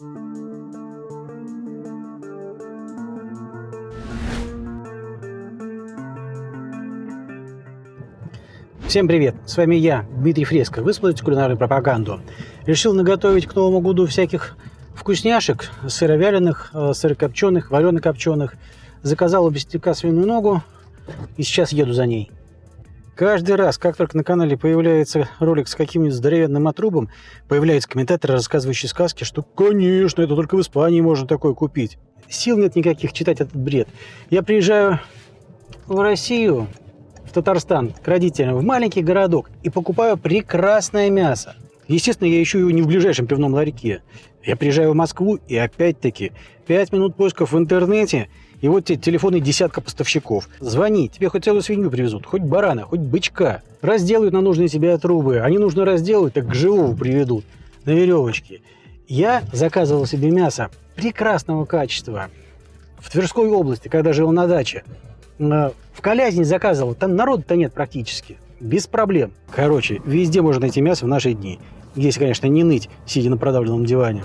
Всем привет! С вами я, Дмитрий Фреско. Вы смотрите кулинарную пропаганду. Решил наготовить к Новому году всяких вкусняшек, сыровяленых, э, сырокопченых, варено-копченых. Заказал у свиную ногу и сейчас еду за ней. Каждый раз, как только на канале появляется ролик с каким-нибудь здоровенным отрубом, появляются комментаторы, рассказывающие сказки, что, конечно, это только в Испании можно такое купить. Сил нет никаких читать этот бред. Я приезжаю в Россию, в Татарстан к родителям, в маленький городок и покупаю прекрасное мясо. Естественно, я ищу его не в ближайшем пивном ларьке. Я приезжаю в Москву и опять-таки 5 минут поисков в интернете и вот тебе телефоны десятка поставщиков. Звони, тебе хоть целую свинью привезут, хоть барана, хоть бычка. Разделают на нужные себе трубы. Они нужно разделают, так к живому приведут на веревочке. Я заказывал себе мясо прекрасного качества в Тверской области, когда жил на даче. Э, в Колязине заказывал, там народа-то нет практически. Без проблем. Короче, везде можно найти мясо в наши дни. Если, конечно, не ныть, сидя на продавленном диване.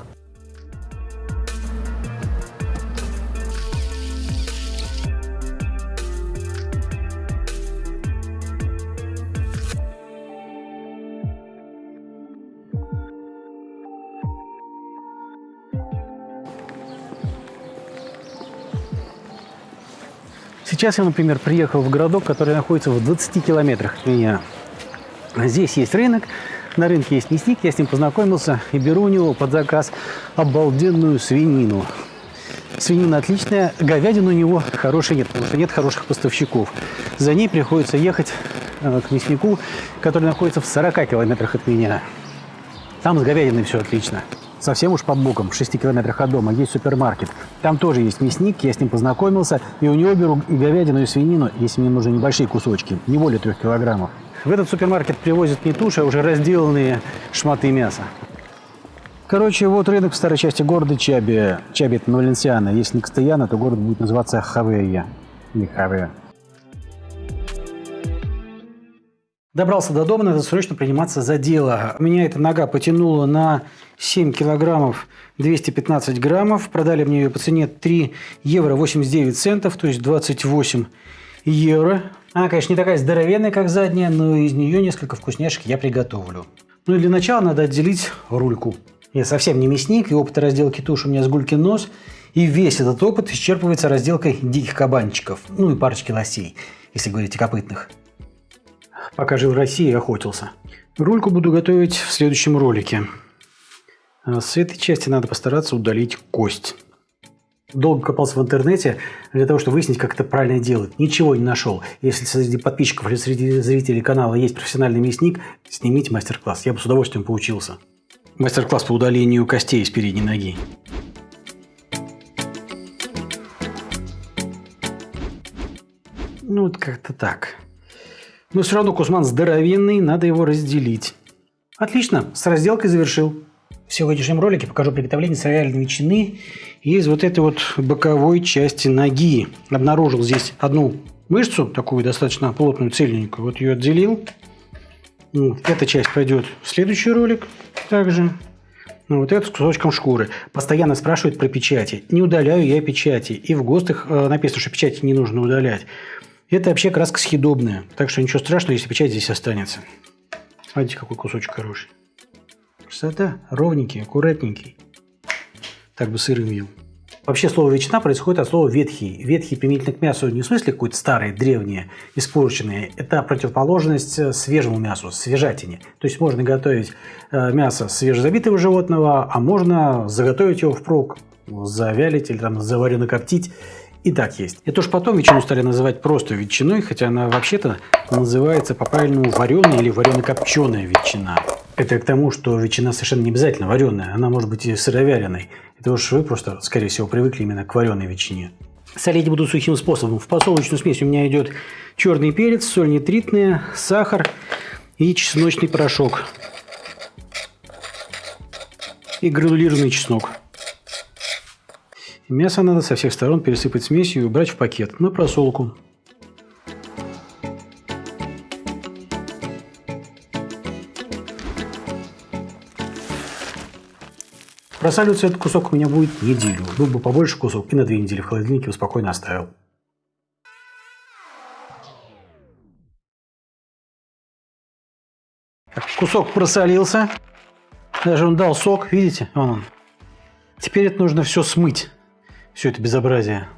Сейчас я, например, приехал в городок, который находится в 20 километрах от меня. Здесь есть рынок, на рынке есть мясник, я с ним познакомился и беру у него под заказ обалденную свинину. Свинина отличная, говядина у него хорошей нет, потому что нет хороших поставщиков. За ней приходится ехать э, к мяснику, который находится в 40 километрах от меня. Там с говядиной все отлично совсем уж под боком, в 6 километрах от дома, есть супермаркет. Там тоже есть мясник, я с ним познакомился, и у него беру и говядину, и свинину, если мне нужны небольшие кусочки, не более трех килограммов. В этот супермаркет привозят не туши, а уже разделанные шматы мяса. Короче, вот рынок в старой части города Чаби. Чаби – это Валенсиана. Если не Кастаяна, то город будет называться Хавея. Или Хавея. Добрался до дома, надо срочно приниматься за дело. Меня эта нога потянула на 7 килограммов 215 граммов. Продали мне ее по цене 3 евро 89 центов, то есть 28 евро. Она, конечно, не такая здоровенная, как задняя, но из нее несколько вкусняшек я приготовлю. Ну и для начала надо отделить рульку. Я совсем не мясник, и опыта разделки туш у меня с гулькин нос. И весь этот опыт исчерпывается разделкой диких кабанчиков, ну и парочки лосей, если говорить о копытных пока жил в России охотился. Рульку буду готовить в следующем ролике. А с этой части надо постараться удалить кость. Долго копался в интернете для того, чтобы выяснить, как это правильно делать. Ничего не нашел. Если среди подписчиков или среди зрителей канала есть профессиональный мясник, снимите мастер-класс. Я бы с удовольствием поучился. Мастер-класс по удалению костей из передней ноги. Ну, вот как-то так. Но все равно кусман здоровенный, надо его разделить. Отлично, с разделкой завершил. В сегодняшнем ролике покажу приготовление сыровяленой ветчины из вот этой вот боковой части ноги. Обнаружил здесь одну мышцу, такую достаточно плотную, цельненькую. Вот ее отделил. Эта часть пойдет в следующий ролик также. Ну, вот этот с кусочком шкуры. Постоянно спрашивают про печати. Не удаляю я печати. И в ГОСТах э, написано, что печати не нужно удалять. Это вообще краска съедобная, так что ничего страшного, если печать здесь останется. Смотрите, какой кусочек хороший. Красота, ровненький, аккуратненький. Так бы сырым ел. Вообще слово ветчина происходит от слова ветхий. Ветхий применительно к мясу не в смысле какое-то старое, древнее, испорченное. Это противоположность э, свежему мясу, свежатине. То есть можно готовить э, мясо свежезабитого животного, а можно заготовить его впрок, завялить или там заварено коптить и так есть. Это уж потом ветчину стали называть просто ветчиной, хотя она вообще-то называется по-правильному вареная или варено-копченая ветчина. Это к тому, что ветчина совершенно не обязательно вареная, она может быть и сыровяленой. Это уж вы просто, скорее всего, привыкли именно к вареной ветчине. Солить буду сухим способом. В подсолнечную смесь у меня идет черный перец, соль нитритная, сахар и чесночный порошок. И гранулированный чеснок. Мясо надо со всех сторон пересыпать смесью и убрать в пакет на просолку. Просаливаться этот кусок у меня будет неделю. Был бы побольше кусок и на две недели в холодильнике спокойно оставил. Кусок просолился. Даже он дал сок, видите? Вон он. Теперь это нужно все смыть. Все это безобразие.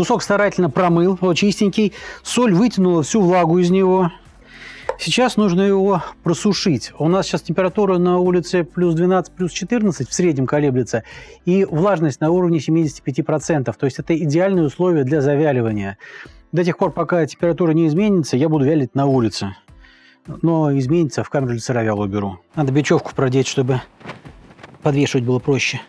Кусок старательно промыл, вот чистенький. Соль вытянула всю влагу из него. Сейчас нужно его просушить. У нас сейчас температура на улице плюс 12, плюс 14 в среднем колеблется, и влажность на уровне 75%. То есть это идеальные условия для завяливания. До тех пор, пока температура не изменится, я буду вялить на улице. Но изменится, в камеру для сыровяла уберу. Надо бечевку продеть, чтобы подвешивать было проще.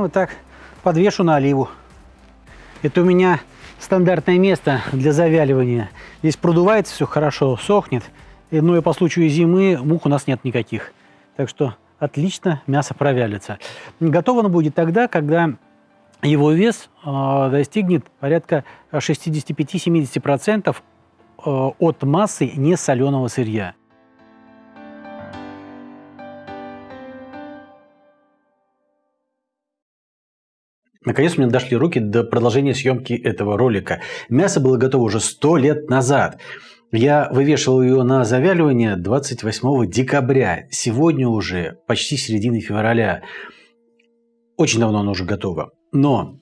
Вот так подвешу на оливу. Это у меня стандартное место для завяливания. Здесь продувается все хорошо, сохнет. Ну и по случаю зимы мух у нас нет никаких. Так что отлично мясо провялится. Готово оно будет тогда, когда его вес э, достигнет порядка 65-70% э, от массы несоленого сырья. Наконец у меня дошли руки до продолжения съемки этого ролика. Мясо было готово уже 100 лет назад. Я вывешивал ее на завяливание 28 декабря. Сегодня уже почти середина февраля. Очень давно оно уже готово. Но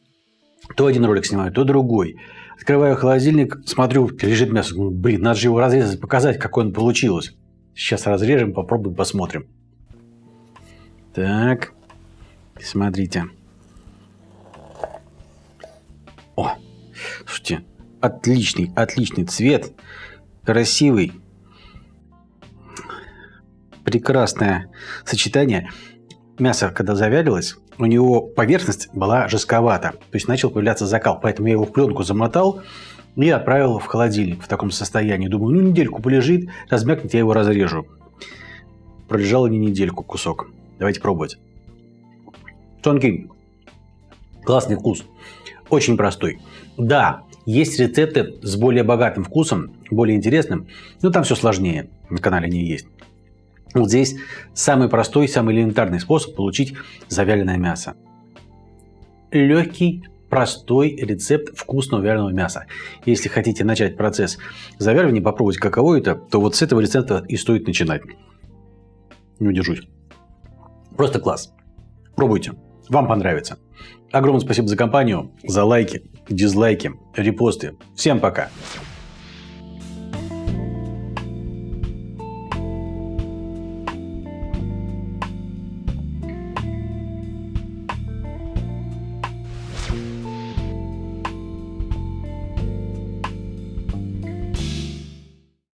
то один ролик снимаю, то другой. Открываю холодильник, смотрю, лежит мясо. Блин, надо же его разрезать, показать, какое оно получилось. Сейчас разрежем, попробуем, посмотрим. Так, смотрите. О, слушайте, отличный, отличный цвет, красивый, прекрасное сочетание. Мясо, когда завялилось, у него поверхность была жестковата, то есть начал появляться закал, поэтому я его в пленку замотал и отправил в холодильник в таком состоянии. Думаю, ну недельку полежит, размякнет, я его разрежу. Пролежал не недельку кусок. Давайте пробовать. Тонкий, классный вкус. Очень простой. Да, есть рецепты с более богатым вкусом, более интересным, но там все сложнее. На канале не есть. Вот здесь самый простой, самый элементарный способ получить завяленное мясо. Легкий, простой рецепт вкусного вяленого мяса. Если хотите начать процесс завяливания, попробовать каково это, то вот с этого рецепта и стоит начинать. Не удержусь. Просто класс. Пробуйте. Вам понравится. Огромное спасибо за компанию, за лайки, дизлайки, репосты. Всем пока!